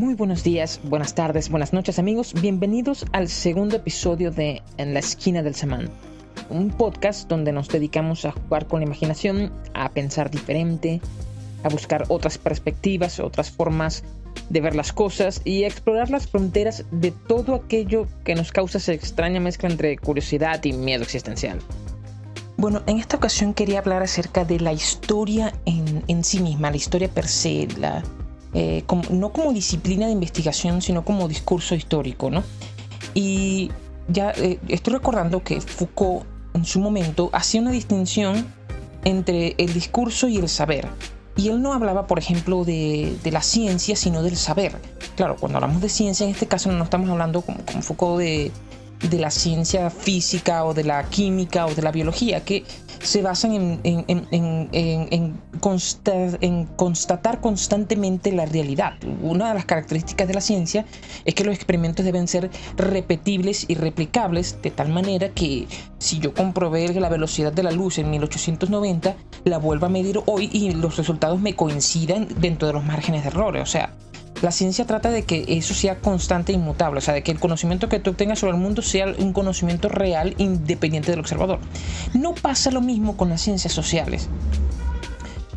Muy buenos días, buenas tardes, buenas noches amigos, bienvenidos al segundo episodio de En la esquina del semán, un podcast donde nos dedicamos a jugar con la imaginación, a pensar diferente, a buscar otras perspectivas, otras formas de ver las cosas y a explorar las fronteras de todo aquello que nos causa esa extraña mezcla entre curiosidad y miedo existencial. Bueno, en esta ocasión quería hablar acerca de la historia en, en sí misma, la historia per se, la, eh, no como disciplina de investigación, sino como discurso histórico, ¿no? Y ya eh, estoy recordando que Foucault en su momento hacía una distinción entre el discurso y el saber. Y él no hablaba, por ejemplo, de, la ciencia, sino del saber. Claro, cuando hablamos de ciencia, en este caso no estamos hablando como, Foucault de la ciencia física o de la química o de la biología, que se basan en, en, constatar constantemente la realidad. Una de las características de la ciencia es que los experimentos deben ser repetibles y replicables de tal manera que si yo comprobé la velocidad de la luz en 1890, la vuelva a medir hoy y los resultados me coincidan dentro de los márgenes de errores. O sea, la ciencia trata de que eso sea constante e inmutable, o sea, de que el conocimiento que tú obtengas sobre el mundo sea un conocimiento real independiente del observador. No pasa lo mismo con las ciencias sociales.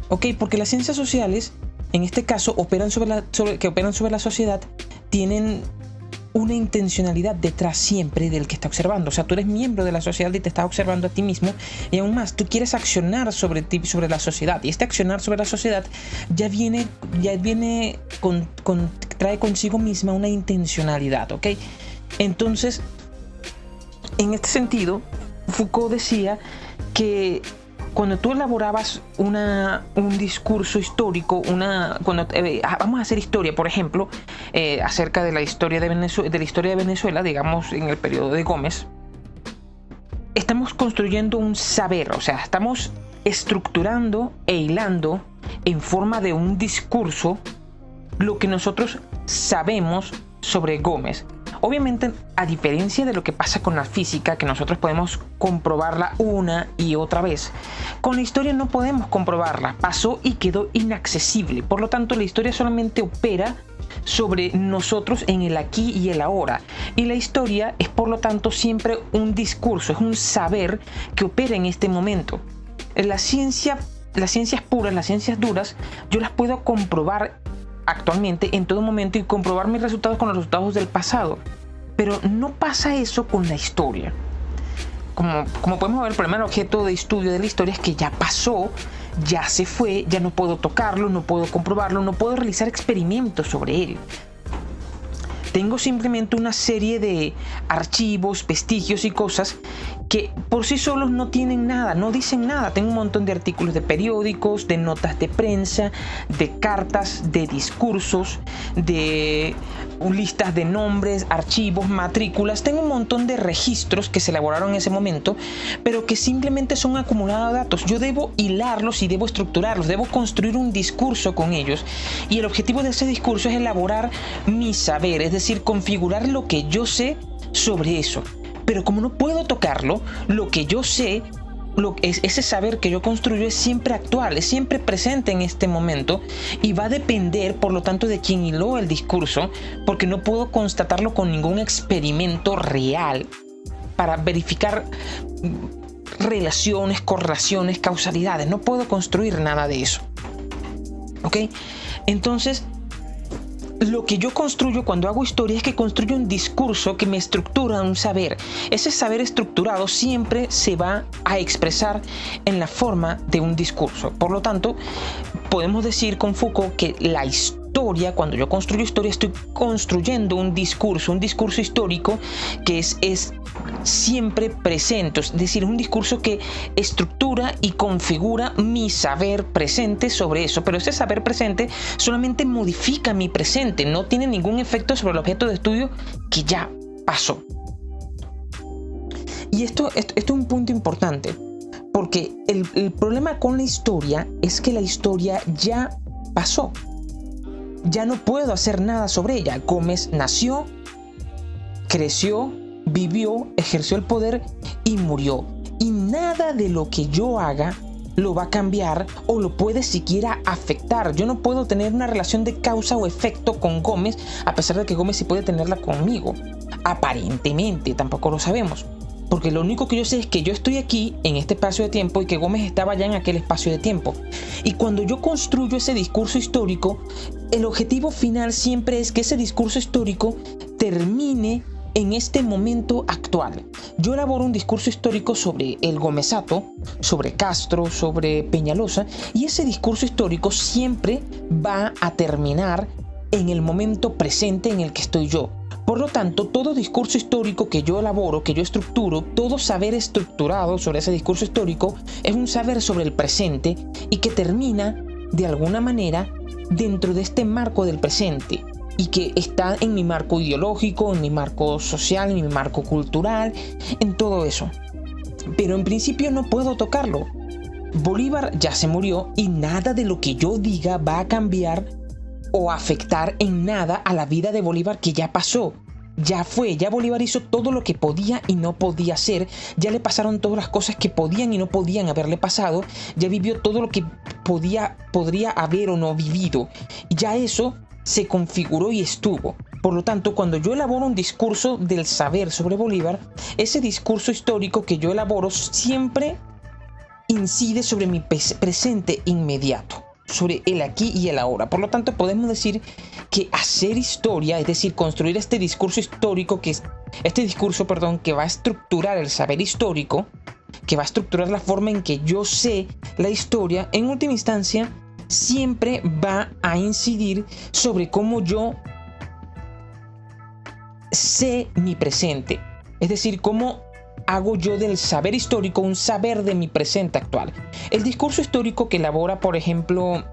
¿Ok? Porque las ciencias sociales, en este caso, operan sobre la, que operan sobre la sociedad, tienen una intencionalidad detrás siempre del que está observando. O sea, tú eres miembro de la sociedad y te estás observando a ti mismo y aún más, tú quieres accionar sobre ti, sobre la sociedad. Y este accionar sobre la sociedad ya viene, ya viene con, trae consigo misma una intencionalidad, ¿ok? Entonces, en este sentido, Foucault decía que cuando tú elaborabas una, un discurso histórico, una, cuando, eh, ah, vamos a hacer historia, por ejemplo, eh, acerca de la, historia de, Venezuela, de la historia de Venezuela, digamos en el periodo de Gómez, estamos construyendo un saber, o sea, estamos estructurando e hilando en forma de un discurso lo que nosotros sabemos sobre Gómez. Obviamente, a diferencia de lo que pasa con la física, que nosotros podemos comprobarla una y otra vez, con la historia no podemos comprobarla. Pasó y quedó inaccesible. Por lo tanto, la historia solamente opera sobre nosotros en el aquí y el ahora. Y la historia es por lo tanto siempre un discurso, es un saber que opera en este momento. La ciencia, las ciencias puras, las ciencias duras, yo las puedo comprobar actualmente en todo momento y comprobar mis resultados con los resultados del pasado. Pero no pasa eso con la historia. Como, como podemos ver, el primer objeto de estudio de la historia es que ya pasó, ya se fue, ya no puedo tocarlo, no puedo comprobarlo, no puedo realizar experimentos sobre él. Tengo simplemente una serie de archivos, vestigios y cosas que por sí solos no tienen nada, no dicen nada. Tengo un montón de artículos de periódicos, de notas de prensa, de cartas, de discursos, de listas de nombres, archivos, matrículas. Tengo un montón de registros que se elaboraron en ese momento, pero que simplemente son acumulados datos. Yo debo hilarlos y debo estructurarlos, debo construir un discurso con ellos. Y el objetivo de ese discurso es elaborar mi saber, es decir, configurar lo que yo sé sobre eso. Pero como no puedo tocarlo, lo que yo sé, lo, es, ese saber que yo construyo es siempre actual, es siempre presente en este momento y va a depender, por lo tanto, de quien hiló el discurso, porque no puedo constatarlo con ningún experimento real para verificar relaciones, correlaciones, causalidades. No puedo construir nada de eso. ¿Ok? Entonces, lo que yo construyo cuando hago historia es que construyo un discurso que me estructura un saber. Ese saber estructurado siempre se va a expresar en la forma de un discurso. Por lo tanto, podemos decir con Foucault que la historia cuando yo construyo historia, estoy construyendo un discurso, un discurso histórico que es, siempre presente, es decir, un discurso que estructura y configura mi saber presente sobre eso, pero ese saber presente solamente modifica mi presente, no tiene ningún efecto sobre el objeto de estudio que ya pasó. Y esto, es un punto importante, porque el problema con la historia es que la historia ya pasó ya no puedo hacer nada sobre ella. Gómez nació, creció, vivió, ejerció el poder y murió. Y nada de lo que yo haga lo va a cambiar o lo puede siquiera afectar. Yo no puedo tener una relación de causa o efecto con Gómez a pesar de que Gómez sí puede tenerla conmigo. Aparentemente, tampoco lo sabemos. Porque lo único que yo sé es que yo estoy aquí en este espacio de tiempo y que Gómez estaba ya en aquel espacio de tiempo. Y cuando yo construyo ese discurso histórico, el objetivo final siempre es que ese discurso histórico termine en este momento actual. Yo elaboro un discurso histórico sobre el Gomezato, sobre Castro, sobre Peñalosa, y ese discurso histórico siempre va a terminar en el momento presente en el que estoy yo. Por lo tanto, todo discurso histórico que yo elaboro, que yo estructuro, todo saber estructurado sobre ese discurso histórico es un saber sobre el presente y que termina, de alguna manera, dentro de este marco del presente y que está en mi marco ideológico, en mi marco social, en mi marco cultural, en todo eso. Pero en principio no puedo tocarlo. Bolívar ya se murió y nada de lo que yo diga va a cambiar o afectar en nada a la vida de Bolívar que ya pasó. Ya fue, ya Bolívar hizo todo lo que podía y no podía hacer, ya le pasaron todas las cosas que podían y no podían haberle pasado, ya vivió todo lo que podía, podría haber o no vivido. Ya eso se configuró y estuvo. Por lo tanto, cuando yo elaboro un discurso del saber sobre Bolívar, ese discurso histórico que yo elaboro siempre incide sobre mi presente inmediato sobre el aquí y el ahora. Por lo tanto, podemos decir que hacer historia, es decir, construir este discurso histórico, que es este discurso, perdón, que va a estructurar el saber histórico, que va a estructurar la forma en que yo sé la historia, en última instancia, siempre va a incidir sobre cómo yo sé mi presente. Es decir, cómo hago yo del saber histórico un saber de mi presente actual. El discurso histórico que elabora, por ejemplo,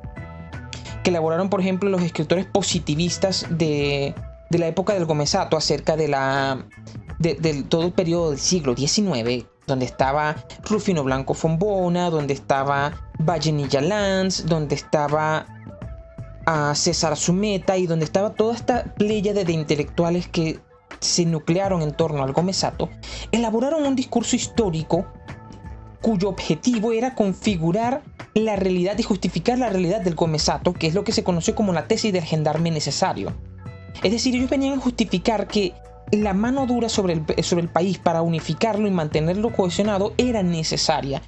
que elaboraron, por ejemplo, los escritores positivistas de, la época del Gomezato acerca de la de, todo el periodo del siglo XIX, donde estaba Rufino Blanco Fombona, donde estaba Vallenilla Lanz, donde estaba a ah, César Sumeta y donde estaba toda esta playa de intelectuales que se nuclearon en torno al Gomezato, elaboraron un discurso histórico cuyo objetivo era configurar la realidad y justificar la realidad del Gomezato, que es lo que se conoció como la tesis del gendarme necesario. Es decir, ellos venían a justificar que la mano dura sobre el, sobre el país para unificarlo y mantenerlo cohesionado era necesaria.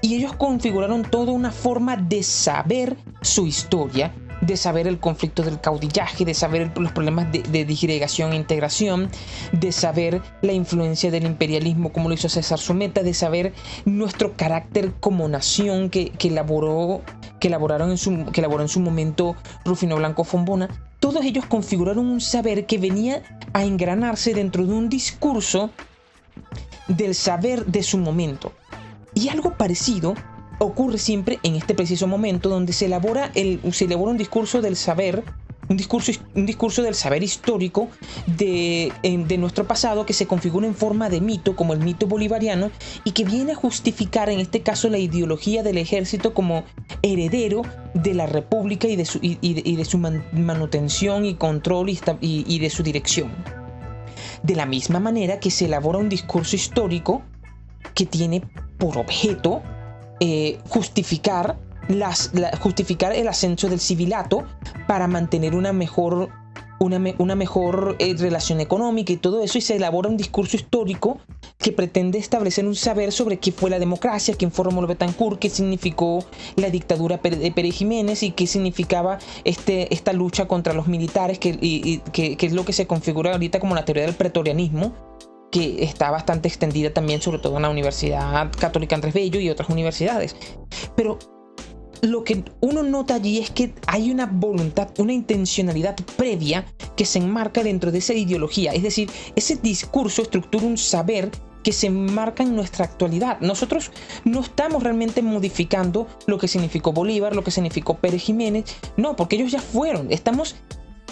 Y ellos configuraron toda una forma de saber su historia de saber el conflicto del caudillaje, de saber los problemas de, de disgregación e integración, de saber la influencia del imperialismo como lo hizo César Sumeta, de saber nuestro carácter como nación que, elaboró, que, elaboraron en su, que elaboró en su momento Rufino Blanco Fombona. Todos ellos configuraron un saber que venía a engranarse dentro de un discurso del saber de su momento. Y algo parecido ocurre siempre en este preciso momento donde se elabora, el, se elabora un discurso del saber, un discurso, un discurso del saber histórico de, de, nuestro pasado que se configura en forma de mito, como el mito bolivariano, y que viene a justificar en este caso la ideología del ejército como heredero de la república y de su, y, de, su manutención y control y de su dirección. De la misma manera que se elabora un discurso histórico que tiene por objeto eh, justificar, justificar el ascenso del civilato para mantener una mejor, una, mejor eh, relación económica y todo eso, y se elabora un discurso histórico que pretende establecer un saber sobre qué fue la democracia, quién fue Rómulo Betancourt, qué significó la dictadura de Pérez Jiménez y qué significaba este, esta lucha contra los militares, que, que, que es lo que se configura ahorita como la teoría del pretorianismo, está bastante extendida también, sobre todo en la Universidad Católica Andrés Bello y otras universidades. Pero lo que uno nota allí es que hay una voluntad, una intencionalidad previa que se enmarca dentro de esa ideología. Es decir, ese discurso estructura un saber que se enmarca en nuestra actualidad. Nosotros no estamos realmente modificando lo que significó Bolívar, lo que significó Pérez Jiménez. No, porque ellos ya fueron. Estamos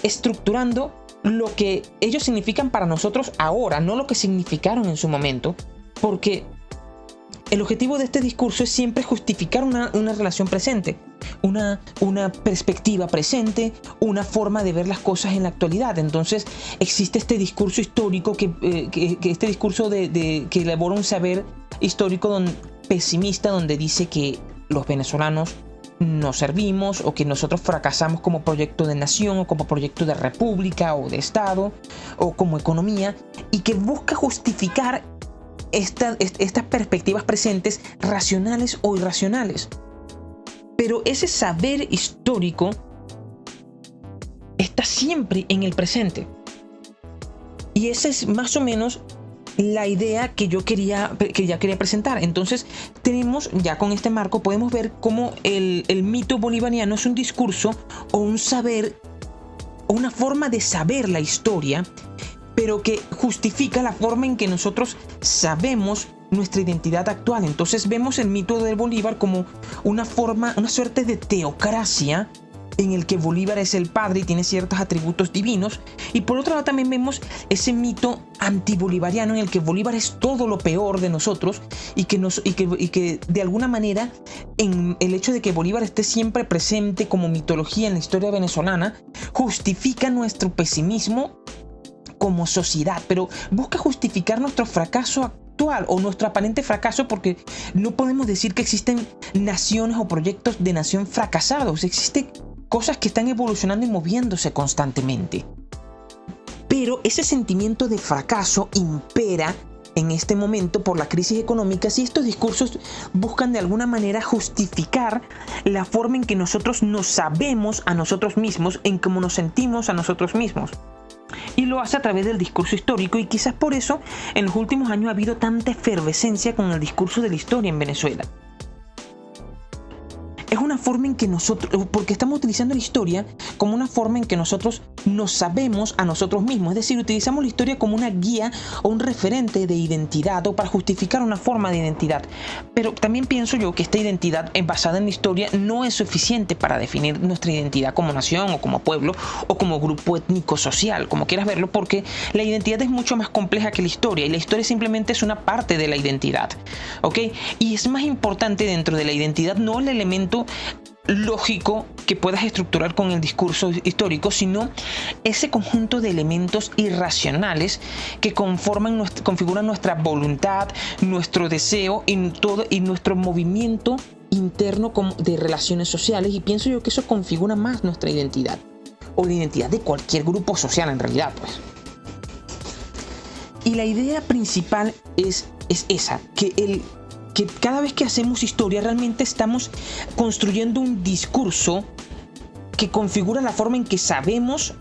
estructurando lo que ellos significan para nosotros ahora, no lo que significaron en su momento, porque el objetivo de este discurso es siempre justificar una, relación presente, una, una, perspectiva presente, una forma de ver las cosas en la actualidad. Entonces existe este discurso histórico, que, eh, este discurso de, que elabora un saber histórico pesimista donde dice que los venezolanos no servimos o que nosotros fracasamos como proyecto de nación o como proyecto de república o de Estado o como economía y que busca justificar estas perspectivas presentes racionales o irracionales. Pero ese saber histórico está siempre en el presente. Y esa es más o menos la idea que yo quería, que ya quería presentar. Entonces, tenemos, ya con este marco, podemos ver cómo el, el mito bolivariano es un discurso o un saber, o una forma de saber la historia, pero que justifica la forma en que nosotros sabemos nuestra identidad actual. Entonces vemos el mito de Bolívar como una forma, una suerte de teocracia en el que Bolívar es el padre y tiene ciertos atributos divinos. Y por otro lado también vemos ese mito antibolivariano en el que Bolívar es todo lo peor de nosotros y que, de alguna manera en el hecho de que Bolívar esté siempre presente como mitología en la historia venezolana justifica nuestro pesimismo como sociedad, pero busca justificar nuestro fracaso actual o nuestro aparente fracaso porque no podemos decir que existen naciones o proyectos de nación fracasados, existen cosas que están evolucionando y moviéndose constantemente. Pero ese sentimiento de fracaso impera en este momento por la crisis económica si estos discursos buscan de alguna manera justificar la forma en que nosotros nos sabemos a nosotros mismos, en cómo nos sentimos a nosotros mismos y lo hace a través del discurso histórico y quizás por eso en los últimos años ha habido tanta efervescencia con el discurso de la historia en Venezuela es una forma en que nosotros, porque estamos utilizando la historia como una forma en que nosotros nos sabemos a nosotros mismos, es decir, utilizamos la historia como una guía o un referente de identidad o para justificar una forma de identidad. Pero también pienso yo que esta identidad basada en la historia no es suficiente para definir nuestra identidad como nación o como pueblo o como grupo étnico social, como quieras verlo, porque la identidad es mucho más compleja que la historia y la historia simplemente es una parte de la identidad, ¿ok? Y es más importante dentro de la identidad no el elemento lógico que puedas estructurar con el discurso histórico, sino ese conjunto de elementos irracionales que conforman, configuran nuestra voluntad, nuestro deseo y, todo, y nuestro movimiento interno de relaciones sociales y pienso yo que eso configura más nuestra identidad o la identidad de cualquier grupo social en realidad pues. Y la idea principal es, es esa, que el que cada vez que hacemos historia realmente estamos construyendo un discurso que configura la forma en que sabemos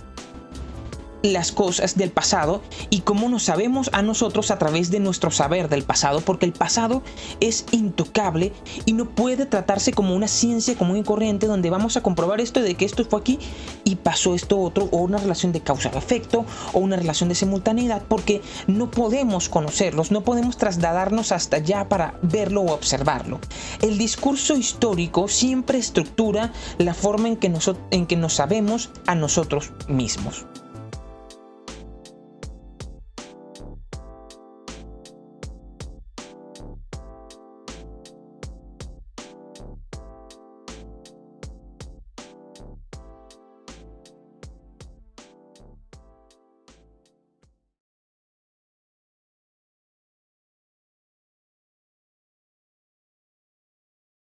las cosas del pasado y cómo nos sabemos a nosotros a través de nuestro saber del pasado, porque el pasado es intocable y no puede tratarse como una ciencia común y corriente donde vamos a comprobar esto de que esto fue aquí y pasó esto otro, o una relación de causa-efecto, o una relación de simultaneidad, porque no podemos conocerlos, no podemos trasladarnos hasta allá para verlo o observarlo. El discurso histórico siempre estructura la forma en que, en que nos sabemos a nosotros mismos.